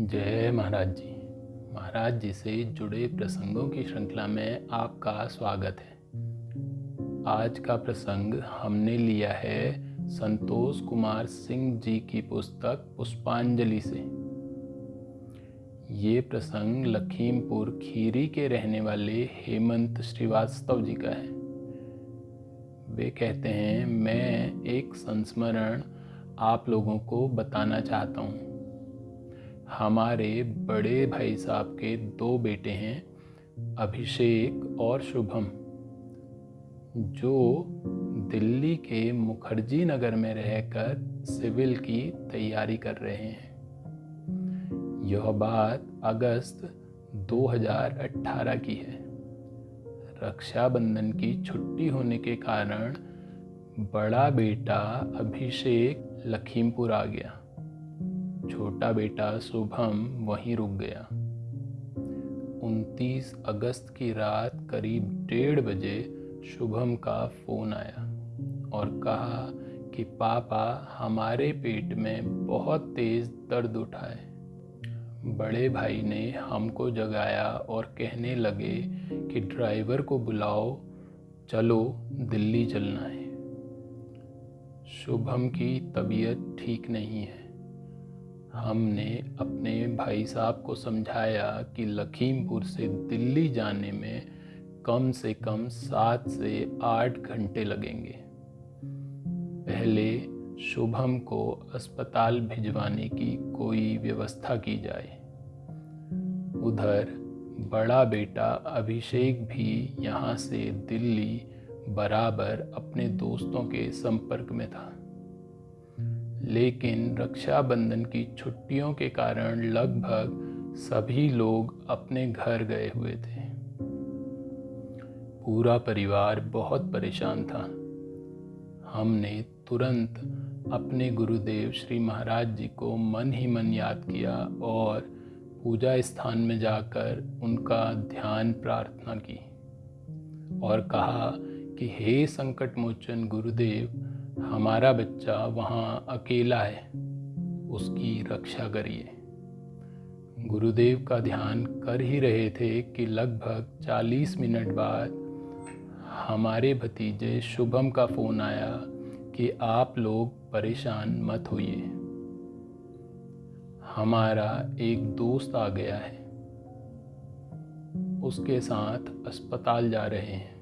जय महाराज जी। महाराज जी से जुड़े प्रसंगों की श्रृंखला में आपका स्वागत है। आज का प्रसंग हमने लिया है संतोष कुमार सिंह जी की पुस्तक पुष्पांजलि से। ये प्रसंग लखीमपुर खीरी के रहने वाले हेमंत श्रीवास्तव जी का है। वे कहते हैं, मैं एक संस्मरण आप लोगों को बताना चाहता हूँ। हमारे बड़े भाई साहब के दो बेटे हैं, अभिषेक और शुभम, जो दिल्ली के मुखर्जी नगर में रहकर सिविल की तैयारी कर रहे हैं। यह बात अगस्त 2018 की है। रक्षाबंधन की छुट्टी होने के कारण बड़ा बेटा अभिषेक लखीमपुर आ गया। छोटा बेटा शुभम वहीं रुक गया। 29 अगस्त की रात करीब डेढ़ बजे शुभम का फ़ोन आया और कहा कि, पापा, हमारे पेट में बहुत तेज़ दर्द उठा है बड़े भाई ने हमको जगाया और कहने लगे कि, ड्राइवर को बुलाओ, चलो दिल्ली चलना है। शुभम की तबीयत ठीक नहीं है। हमने अपने भाई साहब को समझाया कि लखीमपुर से दिल्ली जाने में कम से कम सात से आठ घंटे लगेंगे। पहले शुभम को अस्पताल भिजवाने की कोई व्यवस्था की जाए। उधर बड़ा बेटा अभिषेक भी यहाँ से दिल्ली बराबर अपने दोस्तों के संपर्क में था। लेकिन रक्षाबंधन की छुट्टियों के कारण लगभग सभी लोग अपने घर गए हुए थे। पूरा परिवार बहुत परेशान था। हमने तुरंत अपने गुरुदेव श्री महाराज जी को मन ही मन याद किया और पूजा स्थान में जाकर उनका ध्यान प्रार्थना की और कहा कि, हे संकट मोचन गुरुदेव हमारा बच्चा वहाँ अकेला है, उसकी रक्षा करिए। गुरुदेव का ध्यान कर ही रहे थे कि लगभग 40 मिनट बाद हमारे भतीजे शुभम का फ़ोन आया कि आप लोग परेशान मत होइए। हमारा एक दोस्त आ गया है। उसके साथ अस्पताल जा रहे हैं।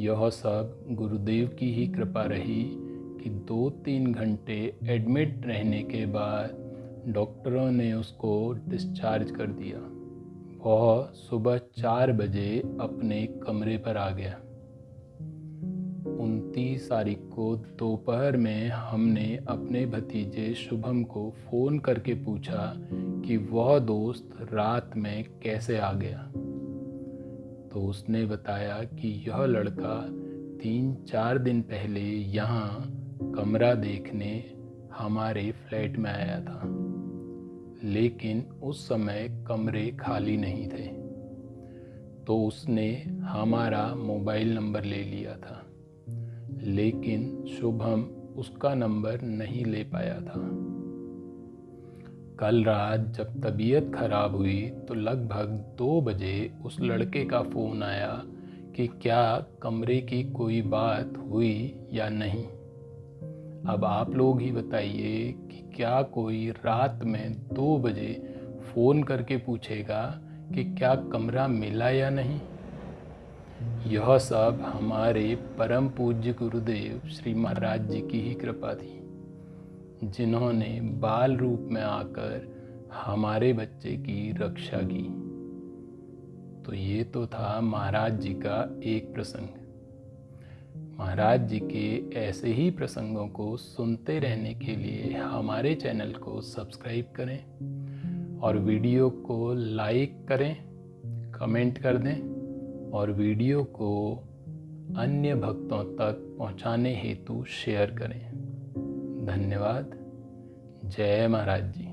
यह सब गुरुदेव की ही कृपा रही कि दो तीन घंटे एडमिट रहने के बाद डॉक्टरों ने उसको डिस्चार्ज कर दिया। वह सुबह चार बजे अपने कमरे पर आ गया। उनतीस तारीख को दोपहर में हमने अपने भतीजे शुभम को फ़ोन करके पूछा कि वह दोस्त रात में कैसे आ गया। तो उसने बताया कि यह लड़का तीन चार दिन पहले यहाँ कमरा देखने हमारे फ्लैट में आया था। लेकिन उस समय कमरे खाली नहीं थे। तो उसने हमारा मोबाइल नंबर ले लिया था। लेकिन शुभम उसका नंबर नहीं ले पाया था। कल रात जब तबीयत खराब हुई तो लगभग दो बजे उस लड़के का फ़ोन आया कि क्या कमरे की कोई बात हुई या नहीं। अब आप लोग ही बताइए कि क्या कोई रात में दो बजे फ़ोन करके पूछेगा कि क्या कमरा मिला या नहीं? यह सब हमारे परम पूज्य गुरुदेव श्री महाराज जी की ही कृपा थी। जिन्होंने बाल रूप में आकर हमारे बच्चे की रक्षा की। तो ये तो था महाराज जी का एक प्रसंग। महाराज जी के ऐसे ही प्रसंगों को सुनते रहने के लिए हमारे चैनल को सब्सक्राइब करें और वीडियो को लाइक करें, कमेंट कर दें और वीडियो को अन्य भक्तों तक पहुँचाने हेतु शेयर करें। धन्यवाद। जय महाराज जी।